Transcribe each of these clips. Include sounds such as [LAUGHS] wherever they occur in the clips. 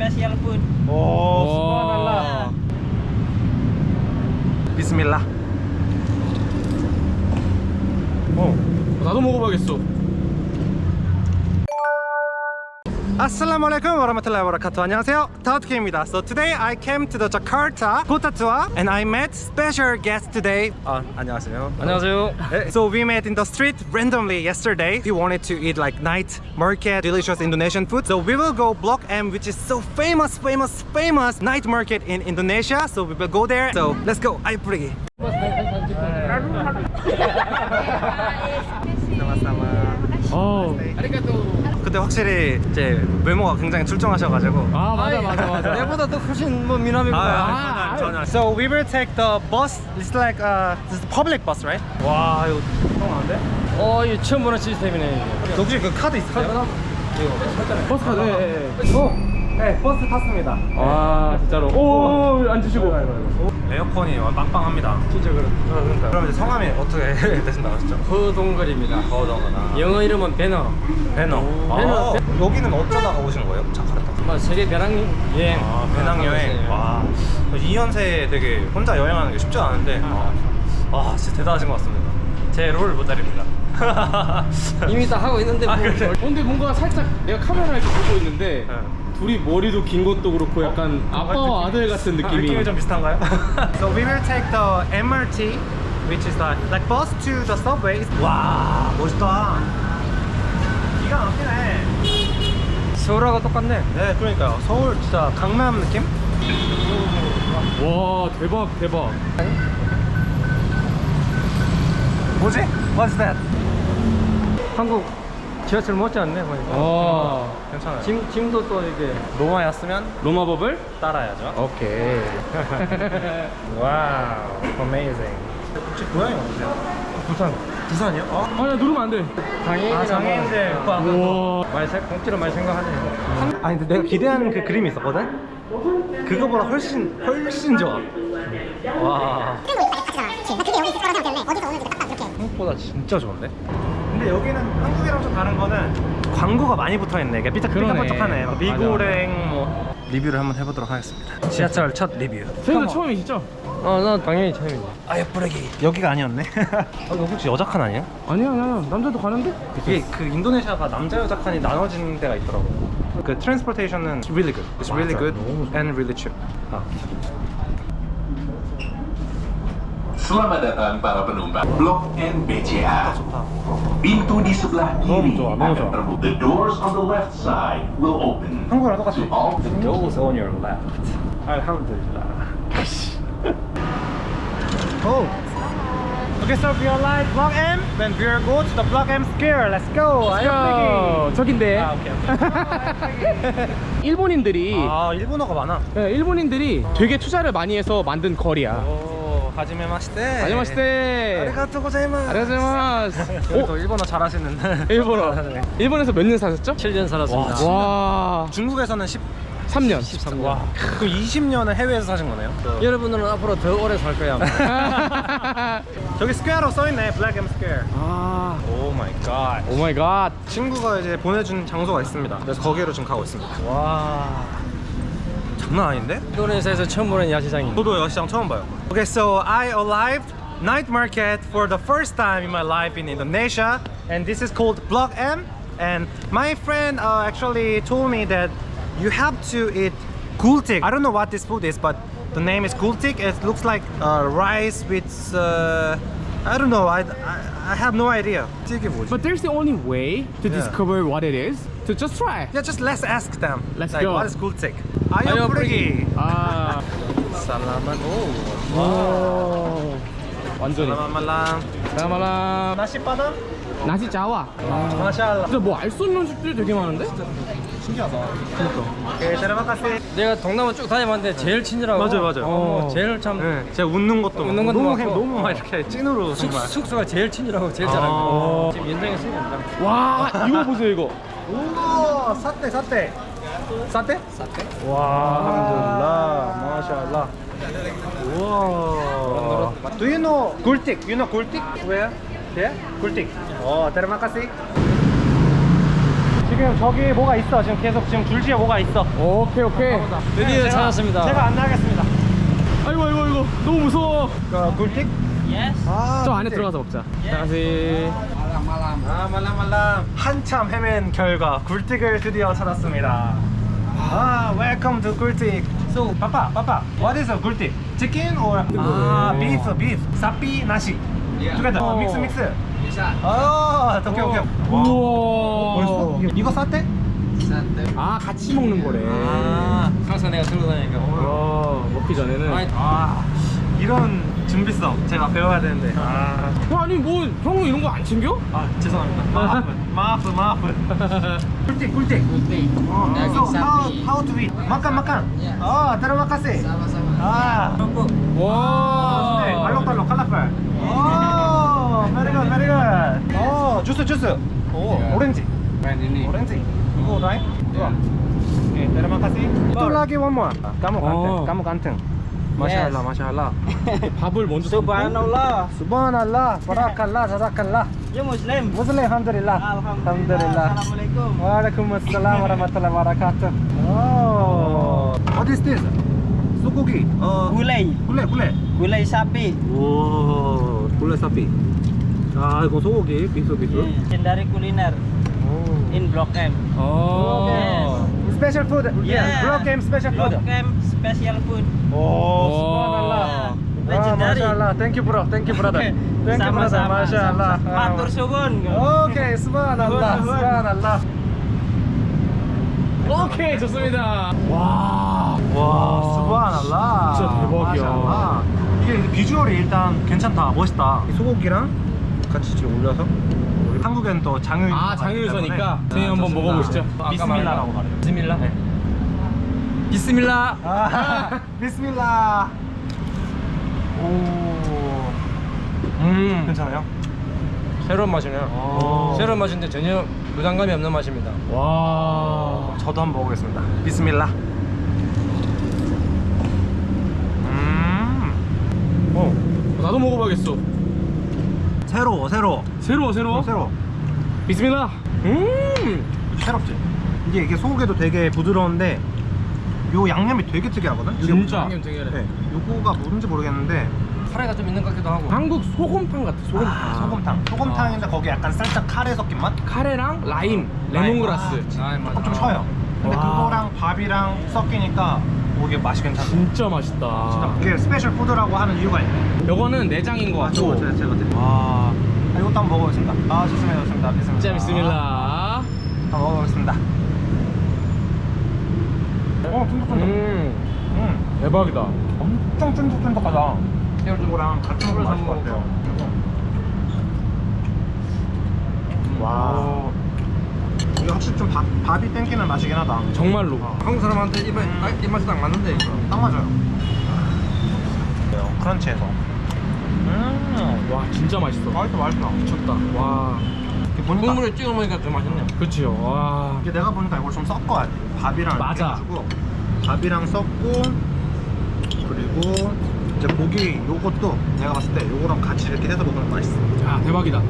special food. 오, 와. 비스밀라. 어. 나도 먹어봐야겠어. Assalamualaikum warahmatullahi wabarakatuh. 안녕하세요. 타우트케입니다. So today I came to the Jakarta Kota Tour and I met special guest today. 아, 안녕하세요. 안녕하세요. So we met in the street randomly yesterday. We wanted to eat like night market, delicious Indonesian food. So we will go Block M, which is so famous, famous, famous night market in Indonesia. So we will go there. So let's go. Ayo pergi. [LAUGHS] sama-sama. 어. 그때 확실히 이제 외모가 굉장히 출중하셔가지고. 아 맞아 맞아 맞아. [LAUGHS] 내보다 더 훨씬 뭐 미남이구나. 아, 전혀, 전혀. So we will take the bus. It's like uh, this is public bus, right? 와 이거 통하는데? 어, 이 처음 보는 시스템이네. 혹시 그 카드 있으세요? 버스 카드. 예, 예. 오, 네 버스 탔습니다. 아 진짜로. 오 앉으시고. 에어컨이 빵빵합니다. 진짜 그래. 그럼 이제 성함이 어떻게 되신다고 하셨죠? 허동걸입니다. 거정하나. 영어 이름은. 배너. 배너. 아, 여기는 어쩌다가 오신 거예요? 자카르타. 뭐 세계 배낭 여행. 아, 배낭 여행. 와, 2년새에 되게 혼자 여행하는 게 쉽지 않은데, 아, 아, 진짜 대단하신 것 같습니다. 제 롤 모델입니다. [LAUGHS] 이미 다 하고 있는데 아, 뭐. 그래? 어, 근데 뭔가 살짝 내가 카메라 이렇게 보고 있는데 네. 둘이 머리도 긴 것도 그렇고 약간 아빠와 아들 같은 느낌이. 느낌이 좀 비슷한가요? [LAUGHS] so we will take the MRT, which is like, like bus to the subway. 와, 멋있다. 기가 막히네. 서울하고 똑같네. 네, 그러니까요. 서울 진짜 강남 느낌? 와 대박 대박. 뭐지? What's that? 한국 지하철 못지않네 보니까. 와 괜찮아요. 짐 짐도 또 이게 로마 왔으면 로마 법을? 따라야죠. 오케이. [LAUGHS] wow, amazing. 혹시 고향이 어디세요? 부산. 부산이요? 어? 아야 누르면 안 돼. 장애인이나 아, 장애인들. 뭐, 우와. 많이 생 공짜로 많이 생각하네. 아니 근데 내가 기대하는 그 그림이 있었거든? 그거보다 훨씬 훨씬 좋아 와 생각 보다 진짜 좋은데? 근데 여기는 한국이랑 좀 다른 거는 광고가 많이 붙어있네. 삐딱삐딱하네. 미고랭 뭐. 리뷰를 한번 해보도록 하겠습니다. 지하철 첫 리뷰. 저희도 처음이시죠? 어, 난 당연히 처음이지. 아 예쁘르기. 여기가 아니었네. [LAUGHS] 아, 이거 혹시 여자 칸 아니야? 아니야 아니야. 남자도 가는데? 이게 그 인도네시아가 남자 여자 칸이 나눠지는 데가 있더라고. 그 트랜스포테이션은 really good. It's really good and really cheap. 아. Selamat datang para penumpang Blok N BCA. Pintu di sebelah kiri akan terbuka. The doors on the left side will open. 한국이랑 똑같이 To all Those on your left. Alhamdulillah. oh. Okay, so we are live Block M. Then we are go to the Block M Square. Let's go. Let's go. 저긴데. 아, 오케이. 일본인들이 아, 일본어가 많아. 예, 일본인들이 되게 투자를 많이 해서 만든 거리야. まして. 안녕하세요. ございます. 안녕하세요. 오, 또 일본어 잘하시는. [LAUGHS] 일본어. 일본에서 몇 년 사셨죠? 7년 살았습니다. 와, 와, 중국에서는 10. 3년. 13년. 와, 그 20년을 해외에서 사신 거네요. 여러분들은 앞으로 더 오래 살 거야. 아마. [LAUGHS] 저기 square로 써 있네. 블랙 M 스퀘어. 아, oh my god. oh my god. 친구가 이제 보내준 장소가 있습니다. 그래서 거기로 지금 가고 있습니다. 와 장난 아닌데? 인도네시아에서 처음 보는 야시장이. 저도 여시장 처음 봐요. Okay, so I arrived night market for the first time in my life in Indonesia, and this is called Block M. And my friend uh, actually told me that you have to eat gultik. I don't know what this food is, but the name is gultik. It looks like uh, rice with uh, I don't know. I, I I have no idea. 이게 뭐지? But there's the only way to Yeah. discover what it is to just try. Yeah, just let's ask them. Let's like, go. What is gultik? Ayo pergi. 아. Oh. 오, 완전히. 사마라. Nasi padang. 나시 자와. Mashallah. 진짜 뭐알 수 없는 음식들이 되게 많은데? 신기하다. Kasih. 내가 동남아 쭉 다녀봤는데 제일 친절하고. 맞아요, 맞아요. 어, 제일 참. 네, 제가 웃는 것도 웃는 것도 너무 많고. 행- 너무 막 이렇게 찐으로 숙, 정말. 숙소가 제일 친절하고 제일 아. 잘하고. 지금 연장했으니까. [LAUGHS] 와, 이거 보세요, 이거. 우와, 사떼 사떼. 사떼? 사떼. 와, 알함dulillah. 마샬라. 우와. Do you know gultik? You know gultik? Where? There? Gultik. Oh, terima kasih. 지금 지금 저기 뭐가 있어 지금 계속 지금 줄지에 뭐가 있어 오케이 오케이 드디어 제가- 찾았습니다. 제가 안 나가겠습니다 아이고 아이고 아이고 너무 무서워 그 굴틱? 아, 저 안에. 들어가서 먹자 안녕하세요 아 말랑 말랑 한참 헤맨 결과 굴틱을 드디어 찾았습니다 아 welcome to 굴틱 so papa papa what is a 굴틱 chicken or 아 beef beef? 사피 나시 together. 어. 믹스 믹스 아 오케이 오케이 우와 벌써 이거 싸대? 아 같이 먹는 거래. 아, 항상 내가 들고 다니니까. 와 먹기 전에는. 아니, 아. 이런 준비성 제가 배워야 되는데. 아, 어, 아니 뭐 형은 이런 거 안 챙겨? 아 죄송합니다. 마프 마프 마프 꿀팁 꿀팁. 어, so how, to eat makan makan oh terima kasih ah 와 네, 알록달록 컬러풀 오 very good very good 어 주스 주스 오 오렌지 오렌지 이거 right 좋아 오케이 terima kasih itu lagi one more kamu ganteng 어. kamu ganteng Masya Allah. 밥을 먼저 Subhanallah. Subhanallah, barakallah, jazakallah. Ya Muslim. Muslim, alhamdulillah. Alhamdulillah. Assalamualaikum. Waalaikumsalam warahmatullahi wabarakatuh. Oh. What is this? 소고기. 어. Gulai. 굴레, 굴레. Gulai sapi. 오, 굴레 사피. 아, 이거 소고기, 비수 비수. Hindari kuliner in Blok M. 어 Special food. Yeah. Block game special food. Blok M special food. 오, subhanallah. Ah, Ah, legendary. Masya. Thank you bro, thank you brother. Thank you brother. Masya Allah. Matur suwun. 오케이, subhanallah, subhanallah. 오케이 좋습니다 와 와, 수고하날라. 진짜 대박이야. 이게 비주얼이 일단 괜찮다, 멋있다. 이 소고기랑 같이 지금 올려서 한국엔 또 장을 아 장유유서니까 저희 한번 먹어보시죠 비스밀라라고 말해요. 비스밀라? 네. 비스밀라. 아, [LAUGHS] 비스밀라. 오. 음, 괜찮아요? 새로운 맛이네요. 오. 새로운 맛인데 전혀 부담감이 없는 맛입니다. 와 저도 한번 먹어보겠습니다. 비스밀라. 음. 어, 나도 먹어봐야겠어 새로워, 새로워. 새로워 새로워 어, 새로워. 비스밀라 음 새롭지? 이게 이게 소고기도 되게 부드러운데 요 양념이 되게 특이하거든? 진짜? 양념 되게 네, 요거가 뭔지 모르겠는데 카레가 좀 있는 것 같기도 하고. 한국 소곰탕 같아 소곰탕 아, 소곰탕 소곰탕인데 거기 약간 살짝 카레 섞인 맛? 카레랑 라임 레몬그라스 아, 맞아. 좀 쳐요 근데 와. 그거랑 밥이랑 섞이니까 오, 이게 맛이 괜찮아 진짜 맛있다 이게 special food라고 하는 이유가 있네 요거는 내장인 것 아, 저거 같고 제가 제가 드릴게요 아, 아, 이것도 한번 먹어보겠습니다. 아 좋습니다 좋습니다. 비스밀라 진짜 비스밀라 한번 먹어보겠습니다. 어 쫀득쫀득. 음. 음. 대박이다. 엄청 쫀득쫀득하다. 새우젓이랑 같이 먹으면 맛있을 것 같아요. 와. 이게 확실히 좀 밥, 밥이 땡기는 맛이긴 하다. 정말로. 한국 사람한테 입에 아, 입맛이 딱 맞는데 이거. 딱 맞아요. 크런치해서 음와 진짜 맛있어. 맛있어 맛있어 미쳤다. 와. 이게 보니까 국물에 찍어 먹으니까 더 맛있네요. 그치요 와. 이게 내가 보니까 이걸 좀 섞어야 돼. 밥이랑 맞아. 해가지고. 밥이랑 섞고 그리고 이제 고기 요것도 내가 봤을 때 요거랑 같이 이렇게 해서 먹으면 맛있어. 아 대박이다.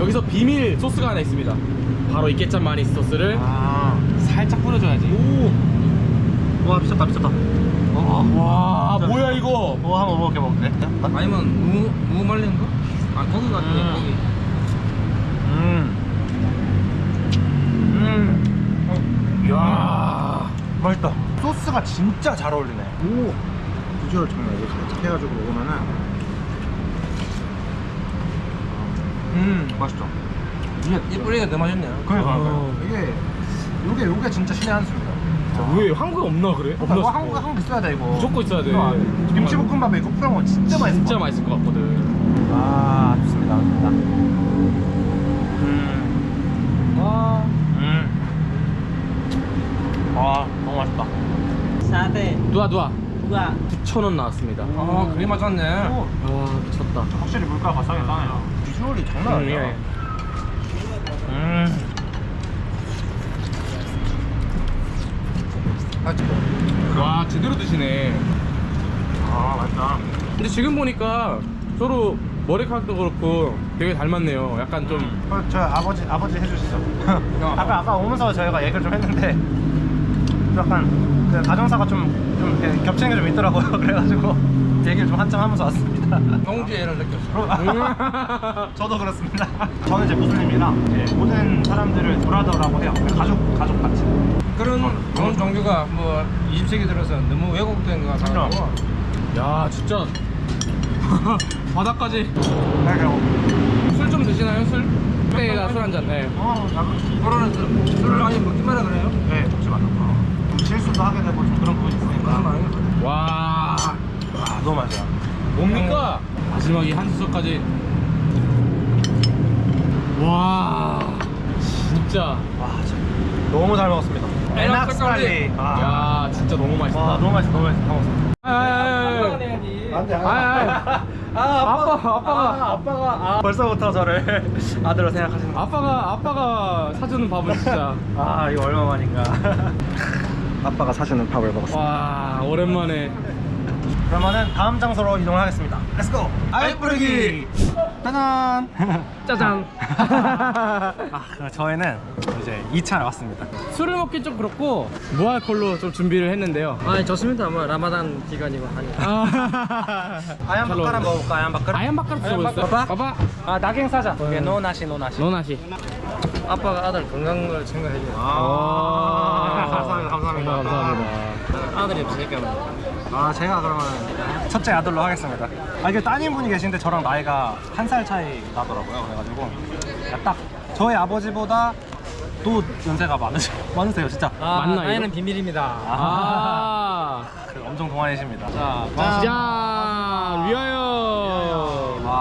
여기서 비밀 소스가 하나 있습니다. 바로 이 깨짠 마니 소스를 아. 살짝 뿌려줘야지. 와 미쳤다 미쳤다. 어, 와 뭐야 이거? 뭐 한번 먹어볼게 먹 을게 아니면 무, 무 말린 거? 아, 고기 같은 거, 음. 고기. 음. 음. 이야 맛있다. 소스가 진짜 잘 어울리네. 오. 비주얼 정말 이렇게 살짝 해가지고 먹으면은. 음, 맛있죠. 이게 이 뿌리가 더 맛있네요. 그러니까 어. 이게 요게 요게 진짜 신의 한 수입니다. 왜 한국에 없나 그래? 어, 이거 한국 한국 있어야 돼 이거. 무조건 있어야 돼. 이거 김치볶음밥에 이거 뿌려 먹으면 진짜 맛있어. 진짜 맛있을 것 같거든 아 좋습니다. 좋습니다. 음. 와 음. 아 너무 맛있다. Sate. 누아 누아 Dua. 9,000원 나왔습니다 아, 그게 맞았네. 오. 와 미쳤다 확실히 물가가 싸게 싸네요. 비주얼이 장난 음, 아니야. 예. 음. 와 제대로 드시네 아 맛있다. 근데 지금 보니까 서로 머리카락도 그렇고 되게 닮았네요. 약간 좀 어, 저 아버지 아버지 해주시죠. [LAUGHS] 아까 아까 오면서 저희가 얘기를 좀 했는데 약간 그 가정사가 좀좀 겹치는 게 좀 있더라고요. [LAUGHS] 그래가지고 얘기를 좀 한참 하면서 왔습니다. [LAUGHS] 동지애를 느꼈어. [LAUGHS] 저도 그렇습니다. 저는 이제 무슬림이랑 이제 모든 사람들을 브라더라고 해요. 가족 가족 같이. 그런 그런 종교가 뭐 20세기 들어서 너무 왜곡된 것 같아서 야 진짜 [LAUGHS] 바닥까지 술 좀 드시나요 술? 때가 술 한잔 네. 어, 나- 코로나 술을 많이 먹기만 하 그래요? 네, 먹지 말라고. 좀 실수도 하게 되고 좀 그런 부분이 있으니까. 와 아, 너무 맛있어. 뭡니까? 마지막에 한 수저까지 와 진짜 와, 진짜 너무 잘 먹었습니다. 에낙스칼리. 아, 야 진짜 너무 맛있다 와, 너무 맛있어, 너무 맛있어. 다 먹었어. 안돼, 아, 아빠, 아빠가. 아, 아빠가 아, 벌써부터 저를 [LAUGHS] 아들로 생각하시는 거. 아빠가 아빠가 사주는 밥은 진짜 [LAUGHS] 아, 이거 얼마 만인가. [LAUGHS] 아빠가 사주는 밥을 먹었어. 와 오랜만에 그러면은 다음 장소로 이동하겠습니다. Let's go. 아이 뿌리기. 짜잔. 짜잔 [LAUGHS] 아, 그럼 저희는 이제 2차에 왔습니다. 술을 먹기 좀 그렇고 무알콜로 좀 준비를 했는데요 아 좋습니다. 뭐 라마단 기간이고 하니까. 아 [LAUGHS] 아얀 잘 바카라. 먹을까? 아얀 바카라? 아얀 바카라 들어보셨어요? 바카라? 봐봐 아, 낙행 사자. 이게 노나시, 노나시. 너나시 아빠가 아들 건강을 생각해줘. 아, 감사합니다, 감사합니다. 감사합니다 아들이 없으니까. 아 제가 그러면 첫째 아들로 하겠습니다. 아 이게 따님 분이 계신데 저랑 나이가 한 살 차이 나더라고요. 그래가지고 딱 저희 아버지보다 또 연세가 많으세요. [LAUGHS] 많으세요 진짜. 아, 맞나, 나이는? 비밀입니다. 아그 엄청 동안이십니다. 자, 짠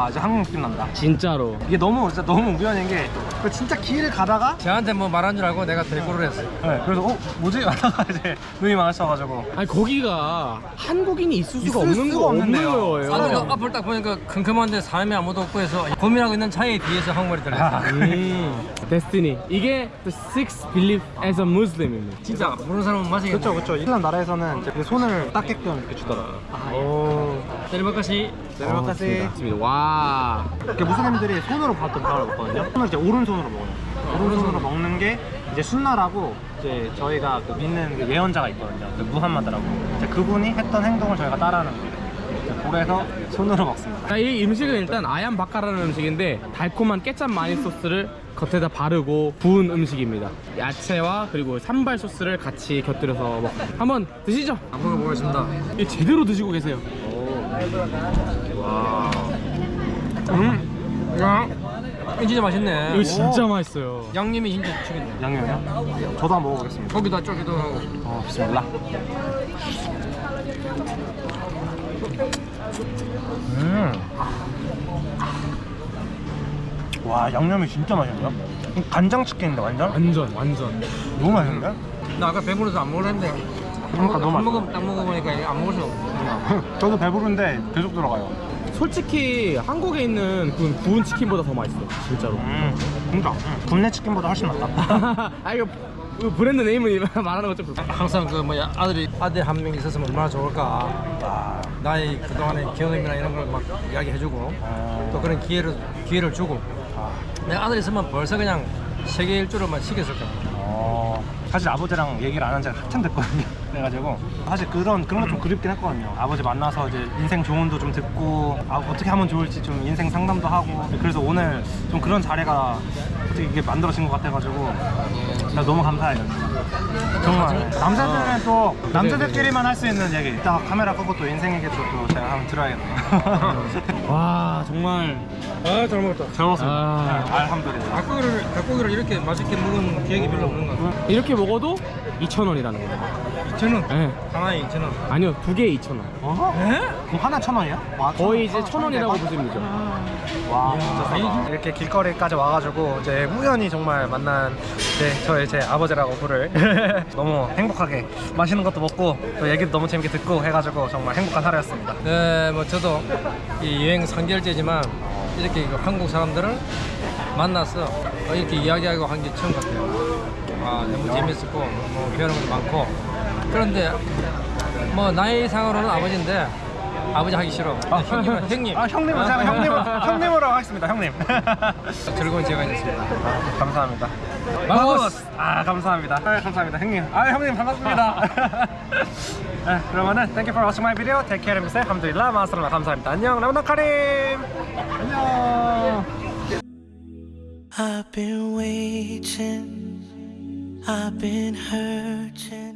와 이제 한국 느낌 난다. 진짜로 이게 너무 진짜 너무 우연인 게그 진짜 길을 가다가 저한테 뭐 말한 줄 알고 내가 데리고를 했어요. 네, 그래서 어 뭐지 [LAUGHS] 하다가 이제 눈이 마주쳐가지고 아니 거기가 한국인이 있을 수가 있을 없는 수가 거 없는. 거예요 아들 앞을 딱 보니까 컴컴한데 사람이 아무도 없고 해서 고민하고 있는 차에 뒤에서 한국말이 들렸어요. 음, 데스티니 이게 the six belief as a Muslim입니다 진짜 모르는 사람은 마시겠네. 그렇죠 그렇죠. 이슬람 나라에서는 이제 그 손을 닦게끔 이렇게 주더라고요. 오. 때리바까시 내려가까지 맞와 이렇게 무슬림들이 손으로 밥도 밥을 먹거든요. 손을 이제 오른손으로 먹어요. 오른손으로 먹는 게 이제 순나라고 이제 저희가 그 믿는 그 예언자가 있거든요. 그 무함마드라고. 이제 그분이 했던 행동을 저희가 따라하는 거예요. 그래서 손으로 먹습니다. 자, 이 음식은 일단 아얀 바카라는 음식인데 달콤한 깨짠 마니 소스를 겉에다 바르고 구운 음식입니다 야채와 그리고 산발 소스를 같이 곁들여서 먹 한번 드시죠 안 먹어보겠습니다. 이 제대로 드시고 계세요 음, 야, 이거 진짜 맛있네. 이거 진짜 맛있어요 양념이 진짜 죽이네. 양념이요? 저도 한번 먹어보겠습니다. 고기도 쫄깃하고. 어, 비스밀라. 음. 와, 양념이 진짜 맛있네요. 간장 치킨인데 완전? 완전 완전 너무 맛있는데? 나 아까 배부르서 안 먹으려 했는데. 그러니까 너무 한 맛있어. 모금 딱 먹어보니까 안 먹을 수 없어. 저도 배부른데 계속 들어가요. 솔직히 한국에 있는 그 구운 치킨보다 더 맛있어 진짜로 음, 진짜. 음. 국내 치킨보다 훨씬 낫다. [LAUGHS] 아 이거 이거 브랜드 네임을 [LAUGHS] 말하는 거좀 그렇고 항상 그 뭐야 아들이 아들 한 명 있었으면 얼마나 좋을까. 아, 나의 그동안의 경험이나 이런 걸 막 이야기해주고 또 그런 기회를 기회를 주고 아, 내 아들 있으면 벌써 그냥 세계 일주로만 시켰을 거야. 어, 사실 아버지랑 얘기를 안 한 지가 한참 됐거든요. 그래가지고 사실 그런 그런 거 좀 그립긴 했거든요. 아버지 만나서 이제 인생 조언도 좀 듣고 아, 어떻게 하면 좋을지 좀 인생 상담도 하고 그래서 오늘 좀 그런 자리가 어떻게 이게 만들어진 것 같아가지고 진짜 너무 감사해요. 정말 남자들은 또 남자들끼리만 할 수 있는 얘기. 이따가 카메라 끄고 또 인생 얘기도 또 제가 한번 들어야겠네요. [LAUGHS] 와 정말 아잘 먹었다. 잘 먹었습니다. 아. 네, 알함드리lah. 닭고기를 닭고기를 이렇게 맛있게 먹은 기억이 별로 없는 것 같아. 이렇게 먹어도 2,000원이라는 거예요 2천 원. 네. 하나에 2천 원. 아니요 두 개에 2,000원 어? 그럼 하나 천 원이야? 와, 천 거의 원. 이제 아, 천 원이라고 대박. 보시면 되죠 와 진짜 싸다 이렇게 길거리까지 와가지고 이제 우연히 정말 만난 네, 저의 제 아버지라고 부를 [LAUGHS] 너무 행복하게 맛있는 것도 먹고 또 얘기도 너무 재밌게 듣고 해가지고 정말 행복한 하루였습니다 네, 뭐 저도 이 여행 3개월째지만 이렇게 그 한국 사람들을 만나서 어, 이렇게 이야기하고 한 게 처음 같아요. 아, 너무 재밌었고 뭐 배우는 것도 많고 그런데 뭐 나이 상으로는 아버지인데 아버지 하기 싫어. 형님, 형님. 아 형님은 제가 형님으로 [LAUGHS] 형님으로 하겠습니다 형님. [LAUGHS] 즐거운 시간이었습니다. 감사합니다. 마우스. 아 감사합니다. 아, 감사합니다 형님. 아 형님 반갑습니다. [LAUGHS] 네, 그러면은 thank you for watching my video. Take care of yourself. 감사합니다. 마스터라 감사합니다. 안녕. 라마나 카림. 안녕. I've been waiting, I've been hurting.